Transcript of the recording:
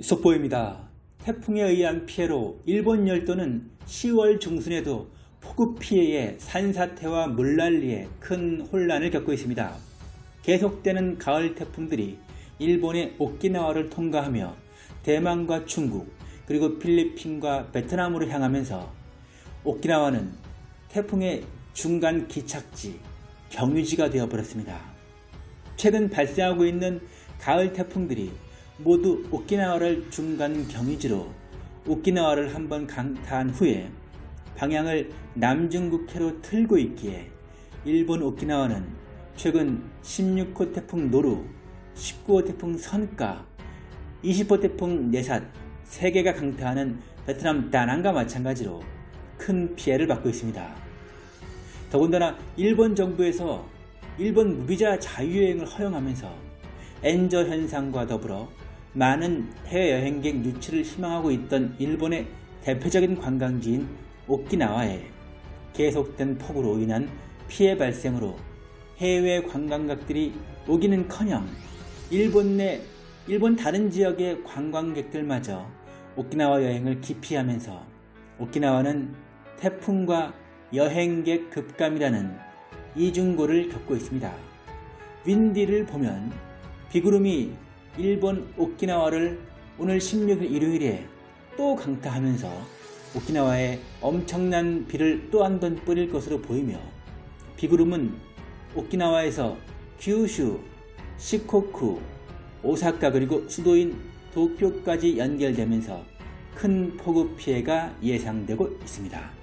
속보입니다. 태풍에 의한 피해로 일본 열도는 10월 중순에도 폭우 피해에 산사태와 물난리에 큰 혼란을 겪고 있습니다. 계속되는 가을 태풍들이 일본의 오키나와를 통과하며 대만과 중국 그리고 필리핀과 베트남으로 향하면서 오키나와는 태풍의 중간 기착지, 경유지가 되어버렸습니다. 최근 발생하고 있는 가을 태풍들이 모두 오키나와를 중간 경유지로 오키나와를 한번 강타한 후에 방향을 남중국해로 틀고 있기에 일본 오키나와는 최근 16호 태풍 노루, 19호 태풍 선가, 20호 태풍 네삿 3개가 강타하는 베트남 다낭과 마찬가지로 큰 피해를 받고 있습니다. 더군다나 일본 정부에서 일본 무비자 자유여행을 허용하면서 엔저 현상과 더불어 많은 해외여행객 유치를 희망하고 있던 일본의 대표적인 관광지인 오키나와에 계속된 폭우로 인한 피해 발생으로 해외 관광객들이 오기는커녕 일본 내 일본 다른 지역의 관광객들마저 오키나와 여행을 기피하면서 오키나와는 태풍과 여행객 급감이라는 이중고를 겪고 있습니다. 윈디를 보면 비구름이 일본 오키나와를 오늘 16일 일요일에 또 강타하면서 오키나와에 엄청난 비를 또 한 번 뿌릴 것으로 보이며 비구름은 오키나와에서 규슈, 시코쿠, 오사카 그리고 수도인 도쿄까지 연결되면서 큰 폭우 피해가 예상되고 있습니다.